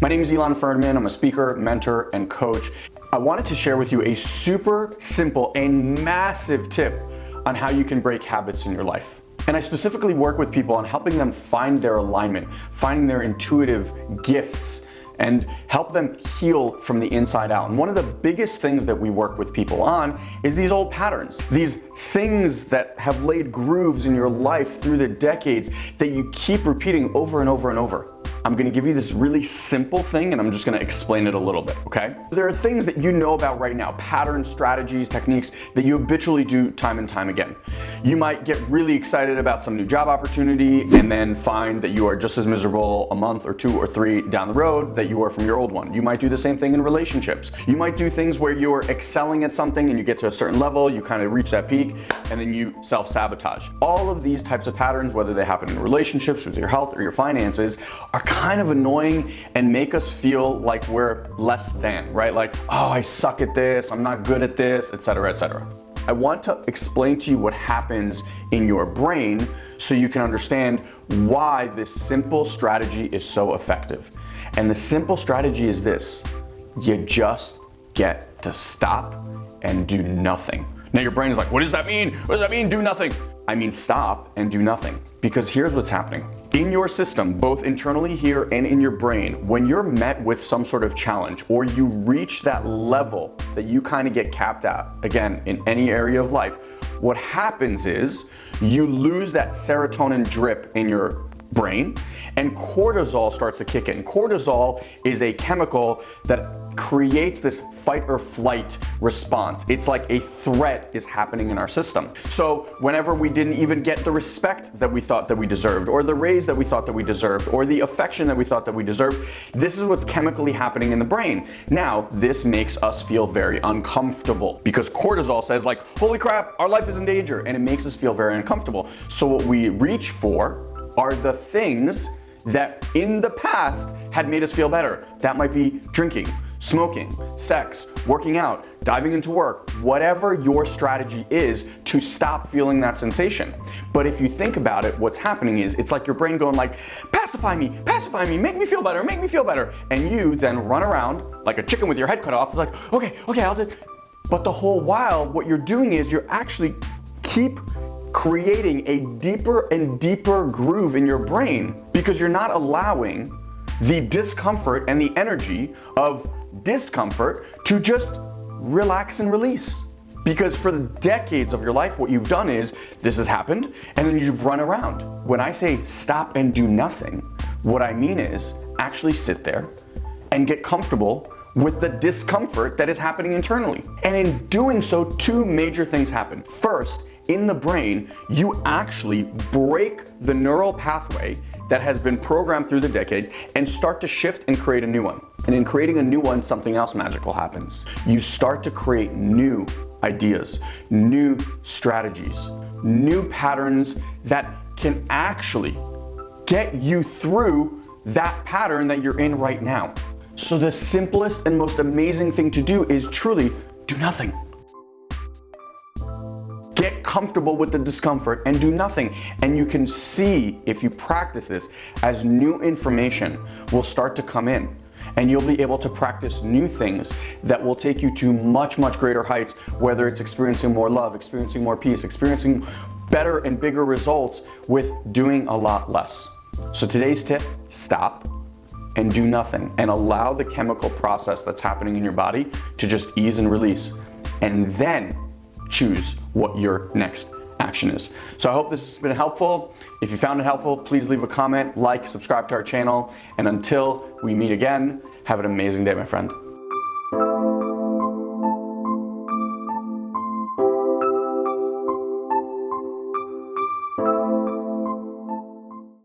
My name is Elon Ferdman. I'm a speaker, mentor, and coach. I wanted to share with you a super simple and massive tip on how you can break habits in your life. And I specifically work with people on helping them find their alignment, finding their intuitive gifts, and help them heal from the inside out. And one of the biggest things that we work with people on is these old patterns, these things that have laid grooves in your life through the decades that you keep repeating over and over and over. I'm gonna give you this really simple thing and I'm just gonna explain it a little bit, okay? There are things that you know about right now, patterns, strategies, techniques that you habitually do time and time again. You might get really excited about some new job opportunity and then find that you are just as miserable a month or two or three down the road that you were from your old one. You might do the same thing in relationships. You might do things where you're excelling at something and you get to a certain level, you kind of reach that peak, and then you self-sabotage. All of these types of patterns, whether they happen in relationships with your health or your finances, are kind of annoying and make us feel like we're less than, right? Like, oh, I suck at this, I'm not good at this, etc., etc. I want to explain to you what happens in your brain so you can understand why this simple strategy is so effective. And the simple strategy is this, you just get to stop and do nothing. Now your brain is like, what does that mean? What does that mean, do nothing? I mean stop and do nothing. Because here's what's happening. In your system, both internally here and in your brain, when you're met with some sort of challenge or you reach that level that you kind of get capped at, again, in any area of life, what happens is you lose that serotonin drip in your brain and cortisol starts to kick in. Cortisol is a chemical that creates this fight or flight response. It's like a threat is happening in our system. So whenever we didn't even get the respect that we thought that we deserved, or the raise that we thought that we deserved, or the affection that we thought that we deserved, this is what's chemically happening in the brain. Now, this makes us feel very uncomfortable because cortisol says like, holy crap, our life is in danger, and it makes us feel very uncomfortable. So what we reach for are the things that in the past had made us feel better. That might be drinking, smoking, sex, working out, diving into work, whatever your strategy is to stop feeling that sensation. But if you think about it, what's happening is it's like your brain going like, pacify me, pacify me, make me feel better, make me feel better. And you then run around like a chicken with your head cut off, like, okay, okay, I'll do. But the whole while, what you're doing is you're actually keep creating a deeper and deeper groove in your brain because you're not allowing the discomfort and the energy of discomfort to just relax and release. Because for the decades of your life, what you've done is this has happened and then you've run around. When I say stop and do nothing, what I mean is actually sit there and get comfortable with the discomfort that is happening internally. And in doing so, two major things happen. First, in the brain, you actually break the neural pathway that has been programmed through the decades and start to shift and create a new one. And in creating a new one, something else magical happens. You start to create new ideas, new strategies, new patterns that can actually get you through that pattern that you're in right now. So the simplest and most amazing thing to do is truly do nothing comfortable with the discomfort and do nothing. And you can see if you practice this as new information will start to come in and you'll be able to practice new things that will take you to much, much greater heights, whether it's experiencing more love, experiencing more peace, experiencing better and bigger results with doing a lot less. So today's tip, stop and do nothing and allow the chemical process that's happening in your body to just ease and release. And then choose what your next action is. So I hope this has been helpful. If you found it helpful, please leave a comment, like, subscribe to our channel, and until we meet again, have an amazing day, my friend.